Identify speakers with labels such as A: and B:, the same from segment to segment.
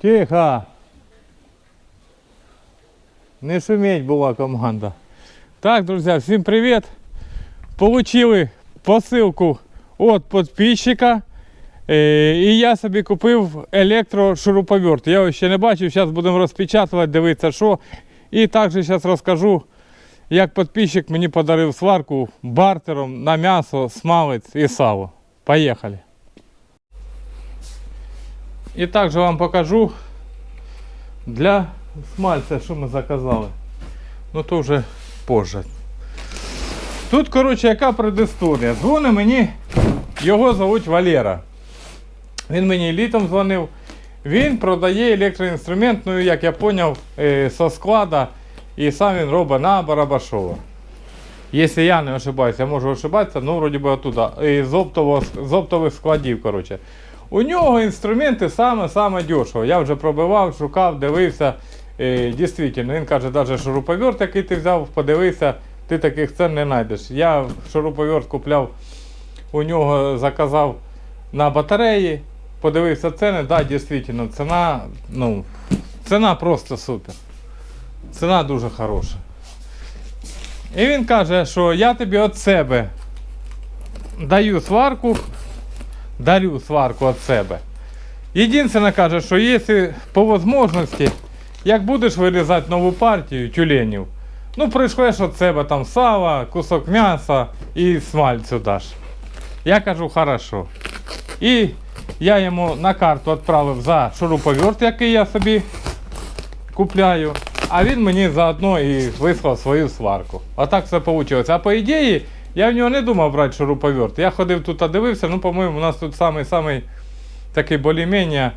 A: Тихо. Не шуметь була команда. Так, друзі, всім привіт. Получили посилку від підписчика. І я собі купив електрошуруповерт. Я його ще не бачив, зараз будемо розпечатувати, дивитися, що. І також зараз розкажу, як підписчик мені подарив сварку бартером на м'ясо, смалець і сало. Поїхали. І також вам покажу для смальця, що ми заказали. Ну то вже позже. Тут, коротше, яка предісторія. Дзвонить мені, його звуть Валера. Він мені літом дзвонив. Він продає електроінструмент, ну як я зрозумів, со склада. І сам він робить на Барабашова. Якщо я не ошибаюся, я можу ошибатися, ну вроді би оттуда. З, з оптових складів. коротше. У нього інструменти саме-саме дешево. Я вже пробивав, шукав, дивився. Е, дійсно, він каже, навіть шуруповерт, який ти взяв, подивився, ти таких цен не знайдеш. Я шуруповерт купляв, у нього заказав на батареї, подивився ціни, да, дійсно, ціна, ну, ціна просто супер. Ціна дуже хороша. І він каже, що я тобі від себе даю сварку, дарю сварку від себе. Єдине каже, що якщо по можливості, як будеш вирізати нову партію тюленів, ну прийшлеш від себе там сала, кусок м'яса і смальцю даш. Я кажу, хорошо. І я йому на карту відправив за шуруповерт, який я собі купляю. А він мені заодно і вислав свою сварку. Отак все вийшло. А по ідеї, я в нього не думав брати шуруповерт. Я ходив тут, дивився, ну, по-моєму, у нас тут самий-самий такий більш-менш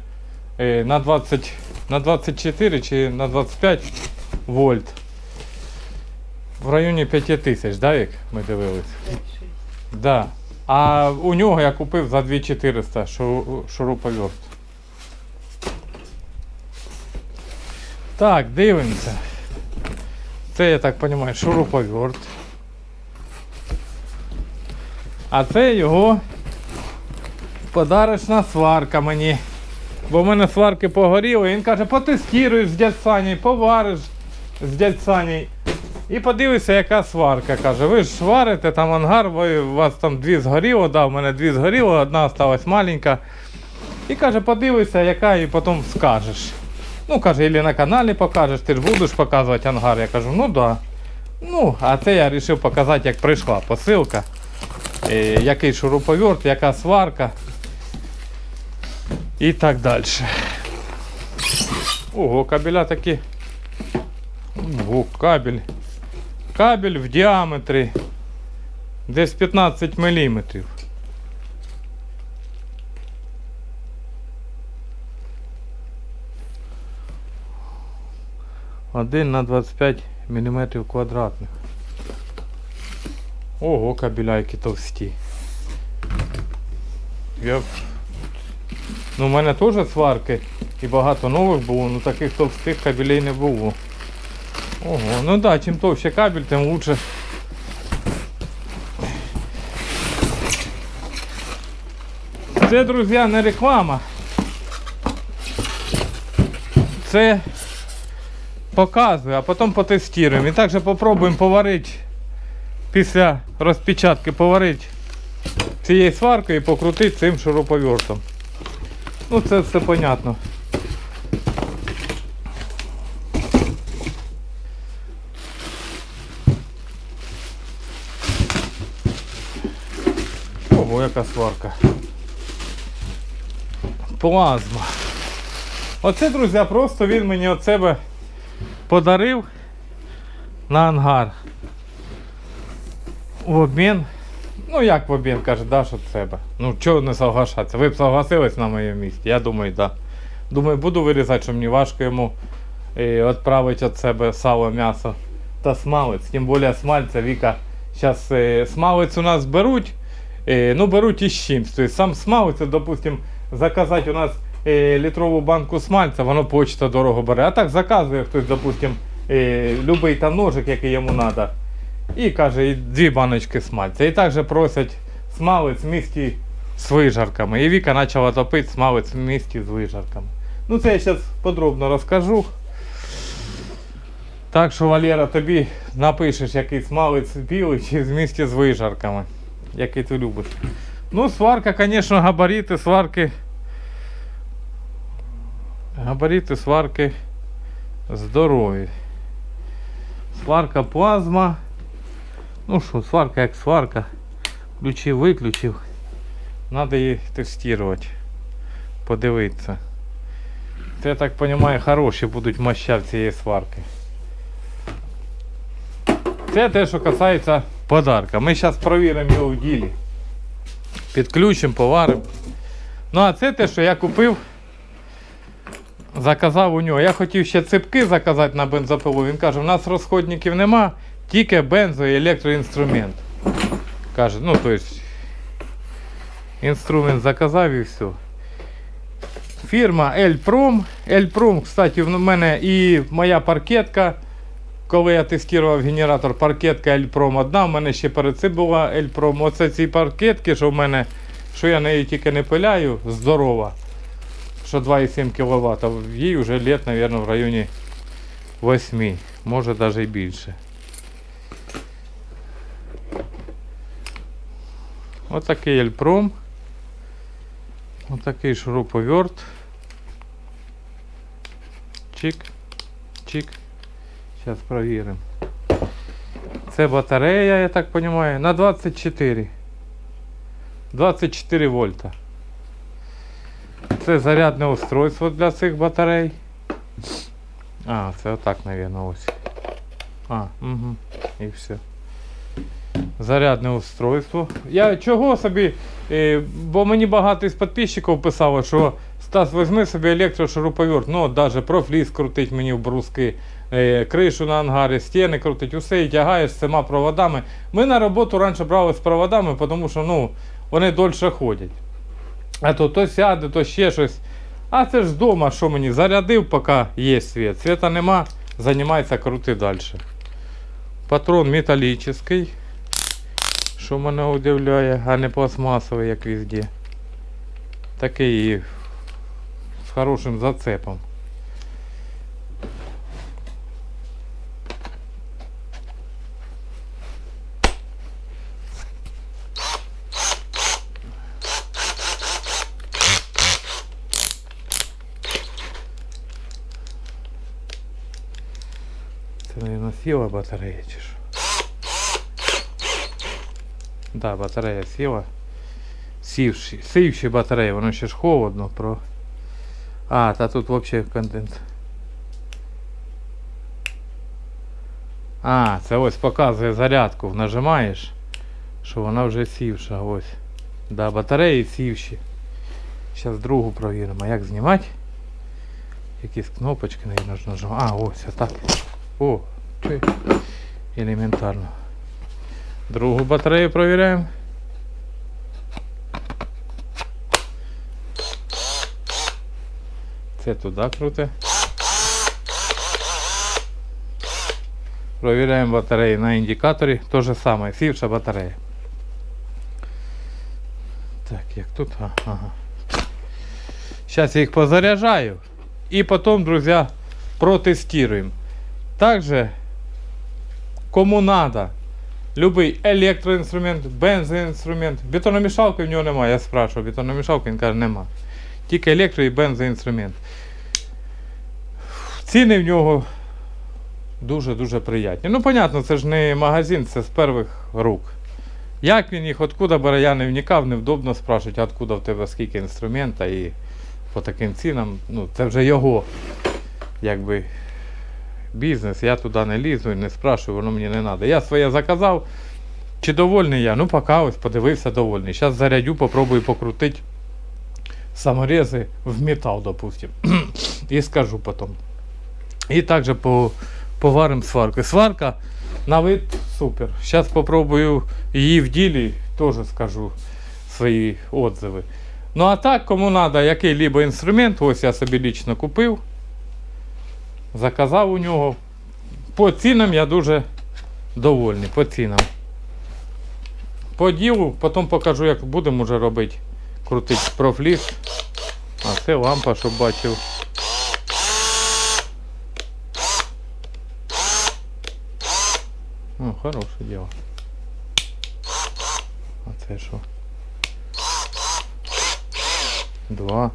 A: е, на 20, на 24 чи на 25 вольт. В районі 5 тисяч, да, як ми дивились? Да. А у нього я купив за 2400 шуруповерт. Так, дивимося. Це, я так розумію, шуруповерт. А це його подарочна сварка мені. Бо в мене сварки погоріли. Він каже, потестіруєш з дядь Саней, повариш з дядь Саней. І подивися, яка сварка. Каже, ви ж варите там ангар, ви, у вас там дві згоріло, да, у мене дві згоріло, одна осталась маленька. І каже, подивися, яка, і потім скажеш. Ну, каже, або на каналі покажеш, ти ж будеш показувати ангар. Я кажу, ну да. Ну, а це я вирішив показати, як прийшла посилка. Е, який шуруповерт, яка сварка. І так далі. Ого, кабеля такі. Ого, кабель. Кабель в діаметрі десь 15 мм. Один на 25 мм квадратних. Ого, кабеля які товсті. Я... Ну, у мене теж сварки і багато нових було, але таких товстих кабелей не було. Ого, ну да, чим товще кабель, тим лучше. Це, друзі, не реклама. Це показую, а потім потестуємо. І також попробуємо поварити після розпечатки поварити цією сваркою і покрутити цим шуруповертом. Ну це все понятно. Ого, яка сварка. Плазма. Оце, друзі, просто він мені від себе подарив на ангар. В обмін. Ну як в обмін, каже, даш від себе. Ну чого не соглашатися? Ви б согласились на моєму місці? Я думаю. Да. Думаю, буду вирізати, що мені важко йому відправити від себе сало, м'ясо та смалець. Тим більше смальця Віка. Зараз е, смалець у нас беруть. Е, ну беруть із чимсь. Тобто сам смалець, допустим, заказати у нас е, літрову банку смальця, воно почта дорого бере. А так заказує хтось, допустим, любий там ножик, який йому треба. І каже, і дві баночки смальця. І також просять смалець в місті з вижарками. І Віка почала топити смалець в місті з вижарками. Ну це я зараз подробно розкажу. Так що, Валера, тобі напишеш якийсь малець білий чи з місті з вижарками, який ти любиш. Ну, сварка, звісно, габарити, сварки. Габарити, сварки здорові. Сварка плазма. Ну що, сварка як сварка. Включив, виключив. Надо її тестувати. Подивитися. Це, я так розумію, хороші будуть моща в цієї сварки. Це те, що касається подарка. Ми зараз перевіримо його в ділі. Підключимо, поваримо. Ну а це те, що я купив. Заказав у нього. Я хотів ще ципки заказати на бензопилу. Він каже, у нас розходників нема, тільки бензо і електроінструмент. Каже, ну то есть інструмент заказав і все. Фірма Elprom. Elprom, кстати, в мене і моя паркетка. Коли я тестував генератор, паркетка Elprom одна, в мене ще перед цим була Elprom. Оце ці паркетки, що в мене, що я нею тільки не пиляю, здорова. Що 2,7 кВт. Їй вже лет, мабуть, в районі 8, може навіть і більше. Отакий Ельпром. Отакий шуруповерт. Чик. Чик. Зараз провіримо. Це батарея, я так розумію, на 24. 24 вольта. Це зарядне устройство для цих батарей. А, це отак, мабуть, ось. А, угу. І все. Зарядне устройство. Я чого собі, е, бо мені багато із підписчиків писало, що Стас, візьми собі електрошуруповерт, ну даже профліс крутить мені в бруски, е, кришу на ангарі, стіни крутить, усе і тягаєш з цими проводами. Ми на роботу раніше брали з проводами, тому що ну, вони дольше ходять. А то то сяде, то ще щось. А це ж вдома, що мені зарядив, поки є світ. Світа нема, займається крути далі. Патрон металічний, що мене удивляє, а не пластмасовий, як везде. Такий з хорошим зацепом. Це, мабуть, сіла батарея чи що? Да, батарея сіла. Сівші, сівші батареї, воно ще ж холодно про. А, та тут взагалі конденс. А, це ось показує зарядку. Нажимаєш, що вона вже сівша. Ось. Да, батареї сівші. Зараз другу провіримо. Як знімати? Якісь кнопочки, наверное, нажимати. А, ось отак. О, чи елементарно. Другу батарею провіряємо. Це туди круте. Провіряємо батареї на індикаторі. То же саме, сівша батарея. Так, як тут? Ага. Зараз я їх позаряджаю. І потім, друзі, протестуємо. Также, кому надо, любий електроінструмент, бензоінструмент. Бетономішалки в нього немає. Я спрашиваю, бетономішалки, він каже, нема. Тільки електро і бензоінструмент. Ціни в нього дуже-дуже приятні. Ну, понятно, це ж не магазин, це з перших рук. Як він їх, откуда бере, я не вникав, невдобно спрашувати, откуда в тебе скільки інструмента і по таким цінам, ну, це вже його якби бізнес, я туди не лізу і не спрашую, воно мені не треба. Я своє заказав. Чи довольний я? Ну, поки ось подивився довольний. Зараз зарядю, попробую покрутити саморези в метал, допустим. і скажу потім. І також по, поваримо сварку. Сварка на вид супер. Зараз попробую її в ділі, теж скажу свої отзиви. Ну а так, кому треба який-либо інструмент, ось я собі лічно купив. Заказав у нього. По цінам я дуже довольний. По цінам. По ділу, потім покажу, як будемо вже робити. Крутити профліс. А це лампа, щоб бачив. Ну, хороше діло. А це що? Два.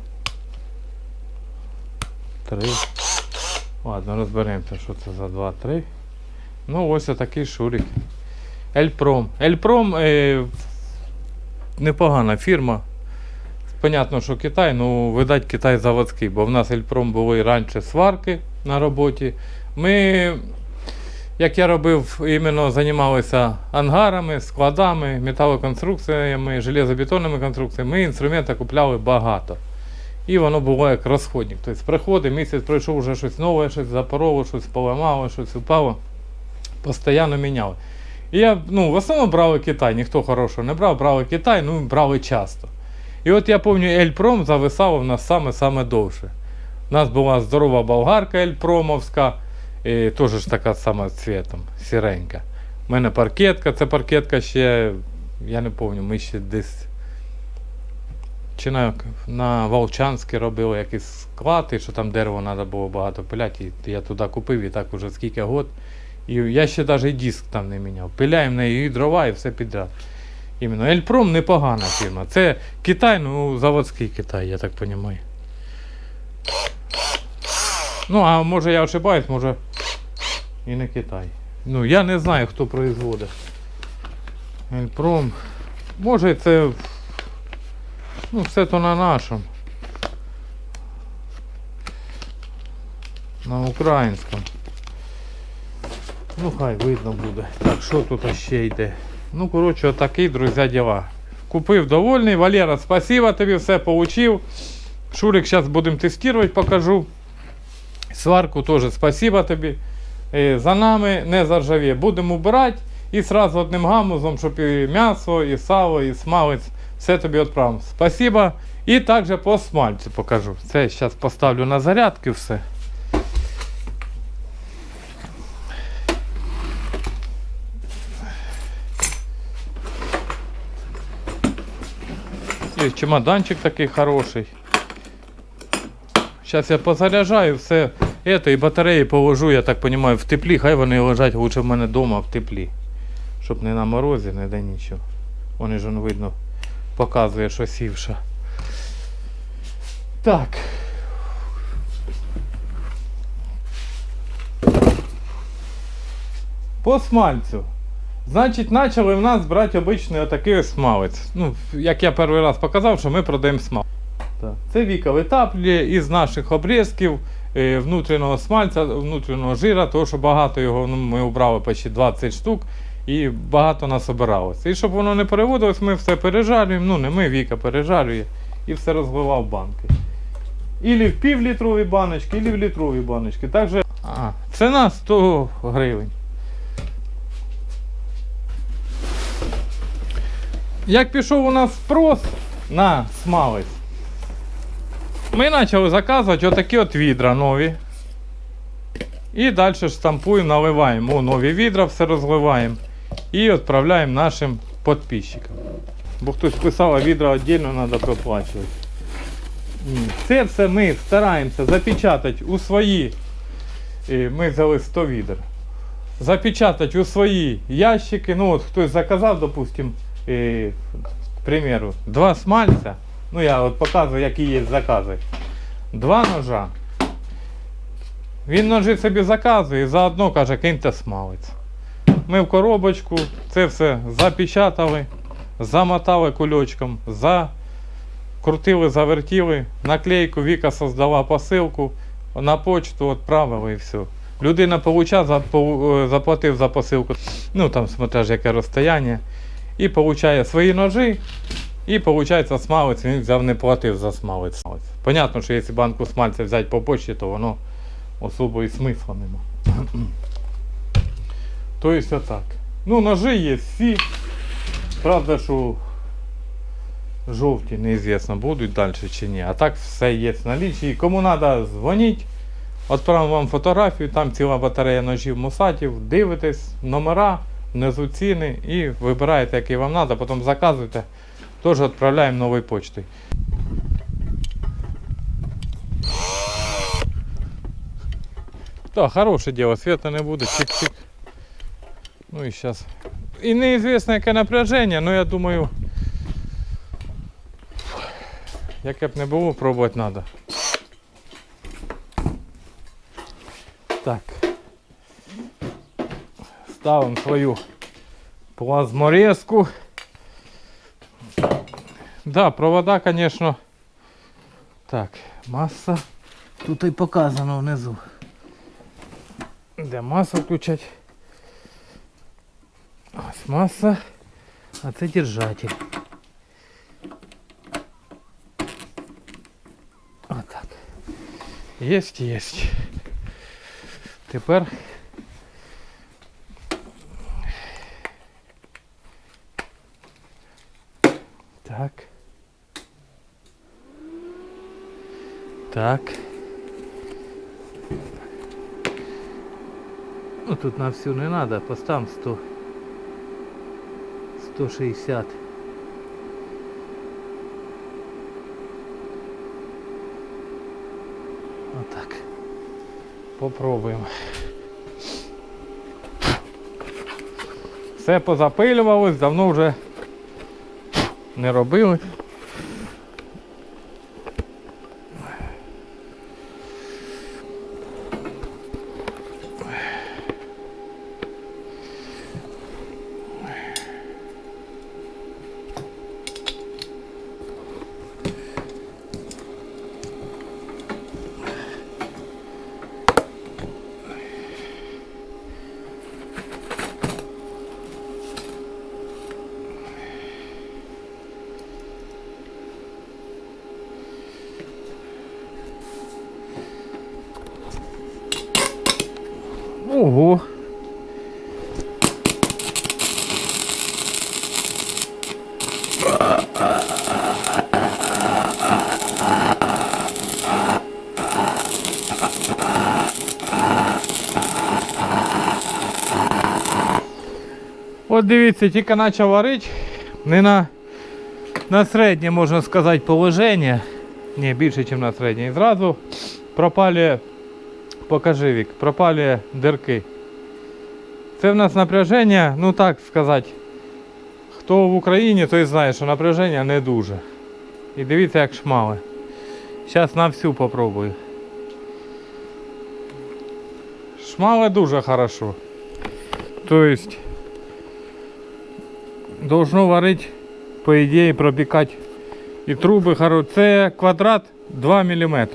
A: Три. Ладно, розберемося, що це за два, три. Ну, ось такий шурик. Ельпром. Ельпром е, непогана фірма. Понятно, що Китай, ну, видать, Китай заводський, бо в нас Ельпром були раніше сварки на роботі. Ми, як я робив, іменно займалися ангарами, складами, металоконструкціями, железобетонними конструкціями. Ми інструменти купляли багато. І воно було як розходник. Тобто приходить, місяць пройшов вже щось нове, щось запороло, щось поламало, щось упало. Постійно міняли. І я ну, в основному брали Китай, ніхто хорошого не брав, брали Китай, ну брали часто. І от я пам'ятаю, Ельпром зависав у нас саме-саме довше. У нас була здорова болгарка Ельпромовська, і теж ж така сама цвітом, сіренька. У мене паркетка, це паркетка ще, я не пам'ятаю, ми ще десь чи на, на Волчанське робили якийсь склад, і що там дерево треба було багато пиляти. І я туди купив і так уже скільки год. І я ще навіть диск там не міняв. Пиляємо неї і дрова, і все підряд. Іменно Ельпром непогана фірма. Це Китай, ну заводський Китай, я так розумію. Ну, а може я ошибаюсь, може і не Китай. Ну, я не знаю, хто производить. Ельпром. Може це. Ну, все то на нашому. На українському. Ну, хай видно буде. Так, що тут ще йде? Ну, коротше, отакі, друзі, діла. Купив довольний. Валера, спасибо тобі, все получив. Шурик зараз будемо тестувати, покажу. Сварку теж спасибо тобі. Е, За нами не заржавіє. Будемо убирати і сразу одним гамузом, щоб і м'ясо, і сало, і смалець. Все тобі відправимо. Спасибо. І також по смальцю покажу. Це зараз поставлю на зарядки все. І чемоданчик такий хороший. Зараз я позаряджаю все. Это, і батареї положу, я так розумію, в теплі. Хай вони лежать лучше в мене вдома в теплі. Щоб не на морозі, не де нічого. Вони ж видно показує, що сівша. Так. По смальцю. Значить, почали в нас брати обичний отакий смалець. Ну, як я перший раз показав, що ми продаємо смалець. Це Віка витаплює із наших обрізків е, внутрішнього смальця, внутрішнього жира, тому що багато його ну, ми обрали почти 20 штук і багато нас обиралося. І щоб воно не переводилось, ми все пережарюємо. Ну, не ми, Віка пережарює і все розливав в банки. Ілі в півлітрові баночки, ілі в літрові баночки. Так же, а, ціна 100 гривень. Як пішов у нас спрос на смалець, ми почали заказувати отакі от відра нові. І далі штампуємо, наливаємо. О, нові відра, все розливаємо. І відправляємо нашим підписчикам. Бо хтось писав, а відра віддільно треба проплачувати. Це все ми стараємося запечатати у свої. е, Ми взяли 100 відер. Запечатати у свої ящики. Ну от хтось заказав, допустим, е, к два смальця. Ну я от показую, які є закази. Два ножа. Він ножи собі заказує і заодно каже, киньте смалець. Ми в коробочку це все запечатали, замотали кульочком, закрутили, завертіли, наклейку Віка создала посилку, на почту відправили і все. Людина запо- е, заплатив за посилку, ну там смотря ж яке розстояння, і получає свої ножі, і виходить смалець, він взяв не платив за смалець. Понятно, що якщо банку смальця взяти по почті, то воно особо і смисла нема. Тобто отак. Ну, ножи є всі. Правда, що жовті неізвісно будуть далі чи ні. А так все є в налічі. Кому треба, дзвоніть. Відправимо вам фотографію, там ціла батарея ножів мусатів, дивитесь, номера, внизу ціни і вибираєте, який вам треба, потім заказуєте. Теж відправляємо новою почтою. Так, хороше діло, света не буде, чик-чик. Ну і зараз. І неізвісно, яке напряження, але я думаю, яке б не було, пробувати треба. Так. Ставимо свою плазморезку. Да, провода, конечно. Так, масса. Тут і показано внизу. Де масу включать? Ось маса, а це держатель. Отак. Єсть, єсть. Тепер так. Так. Ну тут на всю не надо, поставим 100. 160. Отак. Попробуємо. Все позапилювалось, давно вже не робили. Ого. Дивіться, тільки почав варити, не на, на середнє, можна сказати, положення. Ні, більше, ніж на середнє. І зразу пропалює Покажи вік, пропалює дирки. Це в нас напряження, ну так сказати, хто в Україні, той знає, що напряження не дуже. І дивіться, як шмали. Зараз на всю попробую. Шмали дуже хорошо. Тобто должно варить, по идее, пропекать. И трубы, хорошие. Це квадрат 2 мм.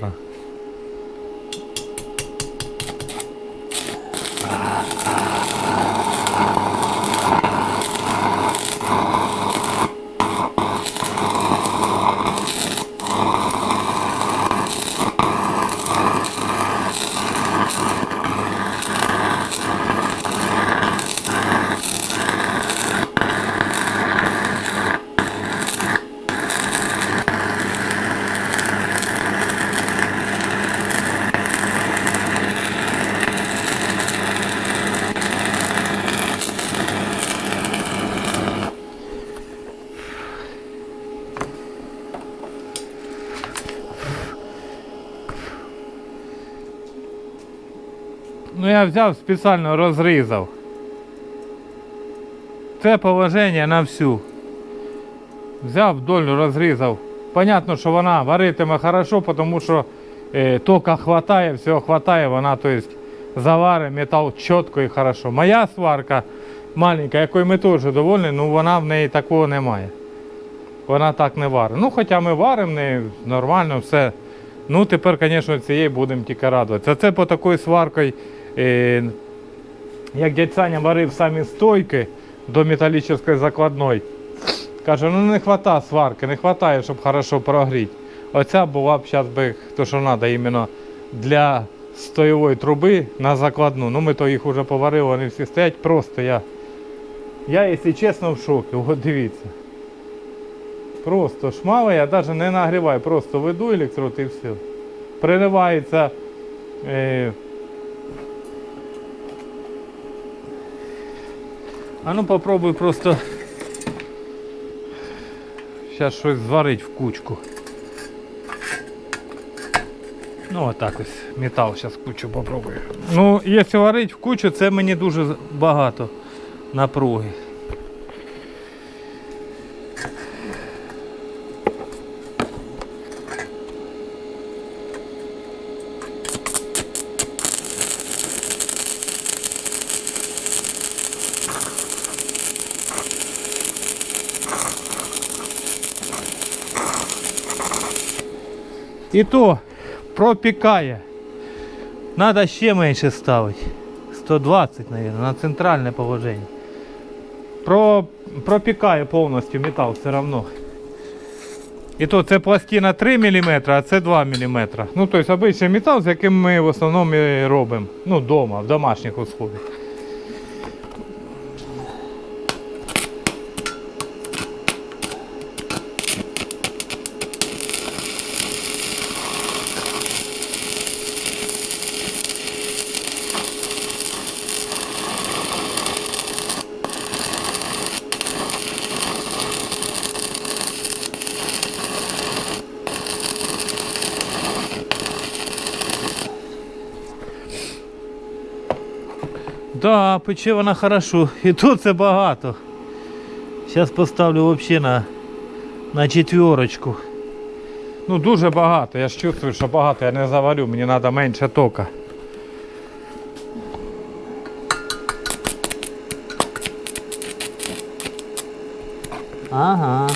A: Ну я взяв спеціально розрізав. Це положення на всю. Взяв вдоль, розрізав. Понятно, що вона варитиме хорошо, тому що е, тока хватає, всього хватає, вона то заварить метал чітко і хорошо. Моя сварка маленька, якою ми теж довольні, ну вона в неї такого немає. Вона так не варить. Ну, хоча ми варимо в неї нормально, все. Ну, тепер, звісно, цією будемо тільки радуватися. Це по такою сваркою, як дядь Саня варив самі стойки до металічної закладної. Каже, ну не вистачає сварки, не вистачає, щоб хорошо прогріти. Оця була б зараз би, то що треба іменно для стоєвої труби на закладну. Ну ми то їх вже поварили, вони всі стоять. Просто я, я якщо чесно, в шокі. От дивіться. Просто шмали, я навіть не нагріваю, просто веду електрод і все. Приривається. Е... А ну попробуй просто зараз щось зварить в кучку. Ну отак ось метал зараз кучу попробую. Ну, якщо варить в кучу, це мені дуже багато. напруги. І то пропікає. Надо ще менше ставити. 120, мабуть, на центральне положення. Про, пропікає повністю метал все одно. І то це пластина 3 мм, а це 2 мм. Ну, тобто обичний метал, з яким ми в основному робимо. Ну, вдома, в домашніх условиях. Да, пече вона хорошо. І тут це багато. Зараз поставлю взагалі на, на четверочку. Ну дуже багато. Я ж чувствую, що багато, я не заварю, мені треба менше тока. Ага.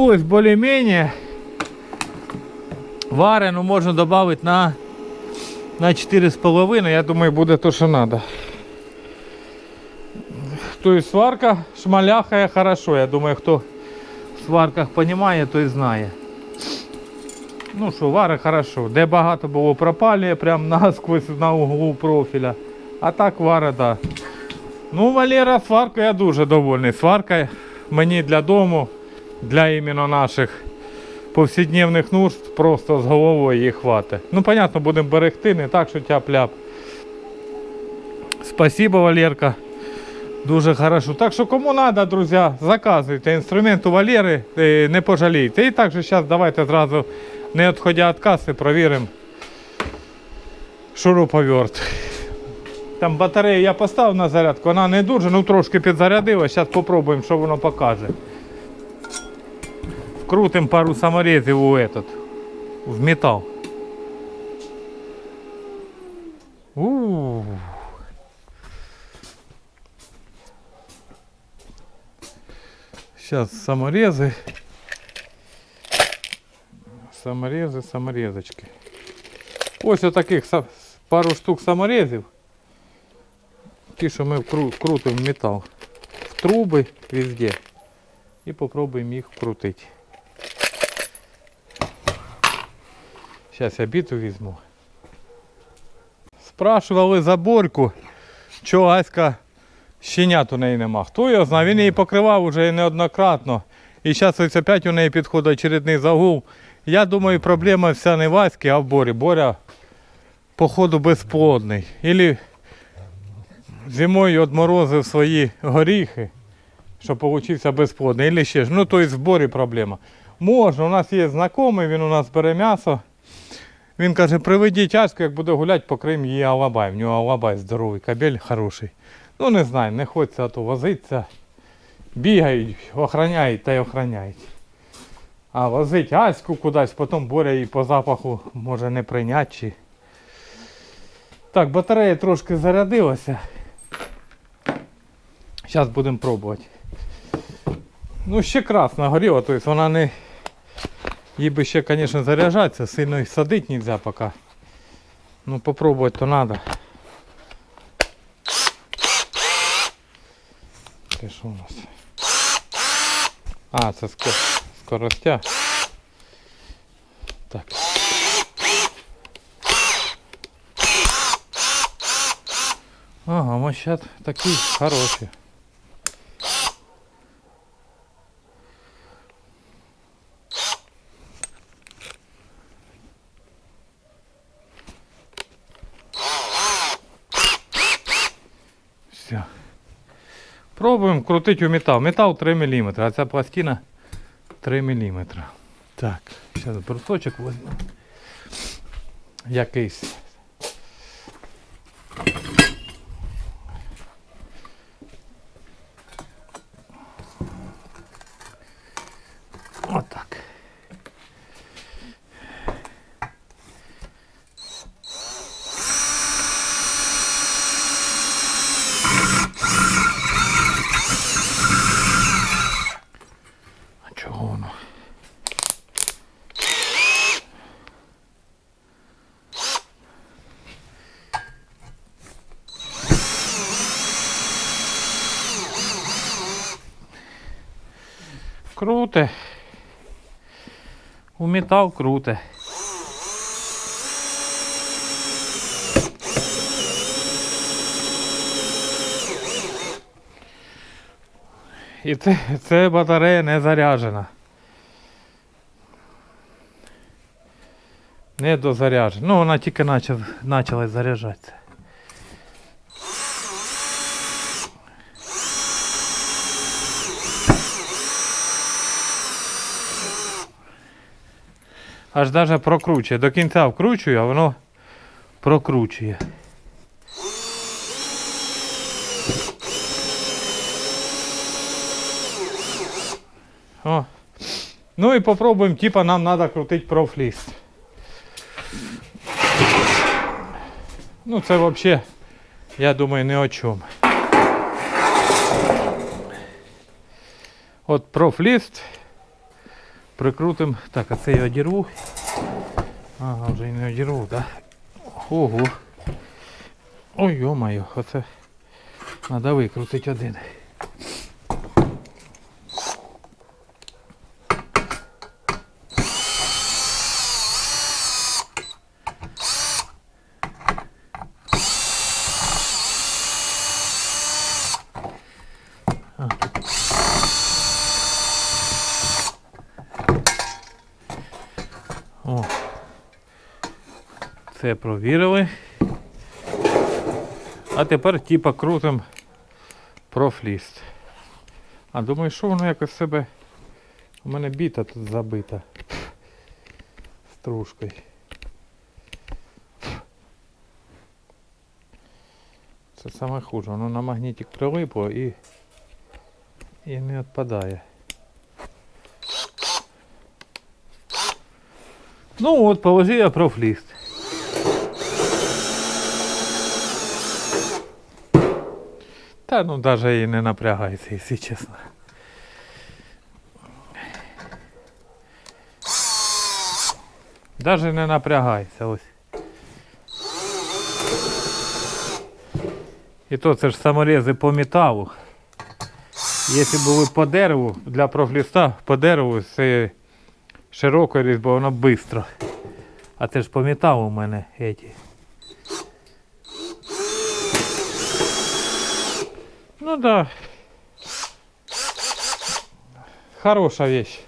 A: Ну более-менее. Варену можна добавити на, на 4,5. Я думаю, буде то, що треба. Тобто сварка шмаляхає хорошо. Я думаю, хто в сварках розуміє, той знає. Ну що, вари хорошо. Де багато було пропалює, прям насквозь на углу профіля. А так вари, да. Ну, Валера, сварка я дуже довольний. Сварка мені для дому, для іменно наших повсякдневних нужд, просто з головою її хватить. Ну, понятно, будемо берегти, не так, що тяп-ляп. Спасибо, Валерка. Дуже хорошо. Так що кому треба, друзі, заказуйте інструмент у Валери, е, не пожалійте. І також зараз давайте зразу, не відходя від каси, провіримо шуруповерт. Там батарею я поставив на зарядку, вона не дуже, ну трошки підзарядилась. Зараз спробуємо, що воно покаже. Вкрутимо пару саморезів у этот, в метал. У-у-у. Сейчас саморезы. Саморези, саморезочки. Ось отаких са- пару штук саморезів. Ті, що ми вкру- вкрутимо в метал. В труби везде. І попробуємо їх вкрутити. Зараз я біту візьму. Спрашували за борьку, чого Аська щенят у неї нема. Хто його знає, він її покривав уже неоднократно. І зараз ось опять у неї підходить очередний загул. Я думаю, проблема вся не в Аськи, а в Борі. Боря, походу, безплодний. Ілі зимою відморозив свої горіхи, що получився безплодний. Ілі ще ж. Ну, то в Борі проблема. Можна, у нас є знайомий, він у нас бере м'ясо. Він каже, приведіть Аську, як буде гуляти, покрим її алабай. В нього алабай здоровий, кабель хороший. Ну не знаю, не хочеться то возитися. Бігають, охороняють та й охороняють. А возить Аську кудись, потім Боря її по запаху може не прийняти. Чи... Так, батарея трошки зарядилася. Зараз будемо пробувати. Ну, ще красна горіла, тобто вона не. Їй би ще, звісно, заряджатися, сильно і садити не можна поки. Ну попробувати то треба. Це що у нас? А, це ско- скоростя. Так. Ага, мощат такі хороші. Крутити у метал. Метал 3 мм, а ця пластина 3 мм. Так, зараз брусочок візьму. Якийсь. Отак. А чого воно? Круте. У метал круте. І це, це батарея не заряджена. Не дозаряджена. Ну, вона тільки почала заряджатися. Аж даже прокручує. До кінця вкручую, а воно прокручує. О. Ну і попробуємо, типа нам треба крутити профліст. Ну це взагалі, я думаю, не о чому. От профліст. Прикрутим. Так, а це я одірву. Ага, вже і не одірву, так? Ого. Ой, йо-моє, оце треба викрутити один. Це провірили. А тепер типа крутим профліст. А думаю, що воно якось себе. У мене біта тут забита. Стружкою. Це саме хуже. Воно на магнітик прилипло і, і не відпадає. Ну от, положи я профліст. Та ну даже і не напрягається, якщо чесно. Даже не напрягається ось. І то це ж саморези по металу. Якщо були по дереву, для профліста по дереву це широкою різьбою, воно швидко. А це ж по металу у мене эти. Ну да. Хороша вещь.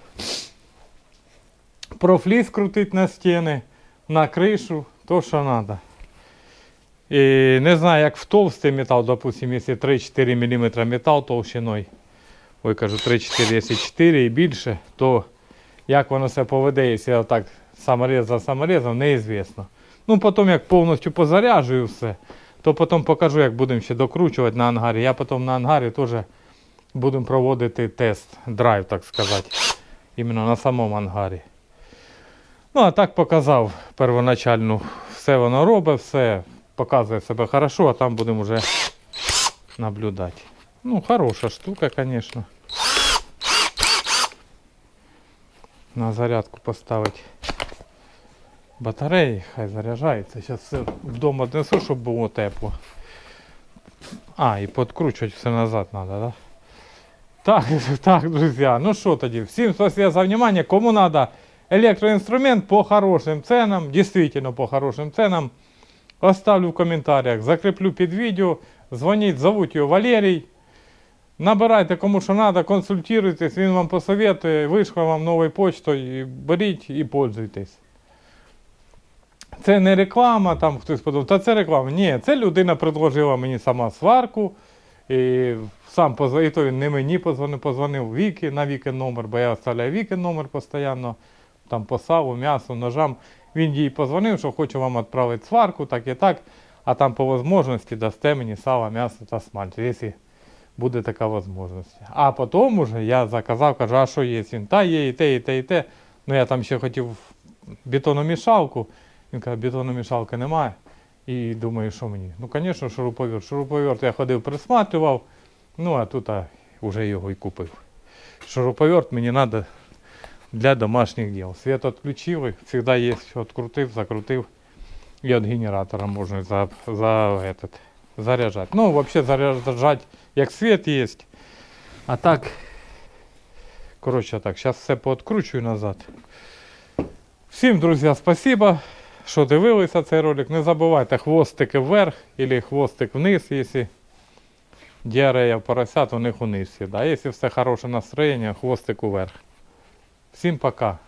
A: Профліс крутить на стіни, на кришу, то що треба. І не знаю, як в толстий метал, допустим, якщо 3-4 мм метал толщиною, ой, кажу 3-4, якщо 4 і більше, то як воно себе поведе, якщо так саморез за саморезом, неізвісно. Ну, потім як повністю позаряджую все, то потім покажу, як будемо ще докручувати на ангарі. Я потім на ангарі теж будемо проводити тест, драйв, так сказати. Іменно на самому ангарі. Ну, а так показав первоначально. Все воно робить, все показує себе хорошо, а там будемо вже наблюдати. Ну, хороша штука, звісно. На зарядку поставити батареї, хай заряджається. Зараз вдома днесу, щоб було тепло. А, і подкручувати все назад треба, да? Так, так, друзі. Ну що тоді, всім спасибо за внимание. Кому надо электроинструмент по хорошим ценам, действительно по хорошим ценам, оставлю в комментариях, закреплю під відео, дзвоніть, зовуть його Валерій. Набирайте кому що треба, консультуйтесь, він вам посоветує, вийшло вам новою почтою, беріть і пользуйтесь. Це не реклама, там хтось подумав, та це реклама. Ні, це людина предложила мені сама сварку. І сам позвонив, і то він не мені позвонив, позвонив Віки на Віки номер, бо я оставляю Віки номер постійно, там по саву, м'ясу, ножам. Він їй позвонив, що хочу вам відправити сварку, так і так, а там по можливості дасте мені сало, м'ясо та смальцю, якщо буде така можливість. А потім уже я заказав, кажу, а що є? Він, та є і те, і те, і те. Ну я там ще хотів бетономішалку. Він каже, бетономішалки немає. І думаю, що мені? Ну, звісно, шуруповерт. Шуруповерт я ходив, присматривав, ну а тут а, вже його і купив. Шуруповерт мені треба для домашніх діл. Світ відключив, і завжди є, відкрутив, закрутив. І від генератора можна за, за этот, заряджати. Ну, взагалі заряджати, як світ є. А так, коротше так, зараз все пооткручую назад. Всім, друзі, спасибо, що дивилися цей ролик. Не забувайте хвостики вверх або хвостик вниз, якщо діарея поросят, у них униз всегда. Якщо все хороше настроєння, хвостик вверх. Всім пока.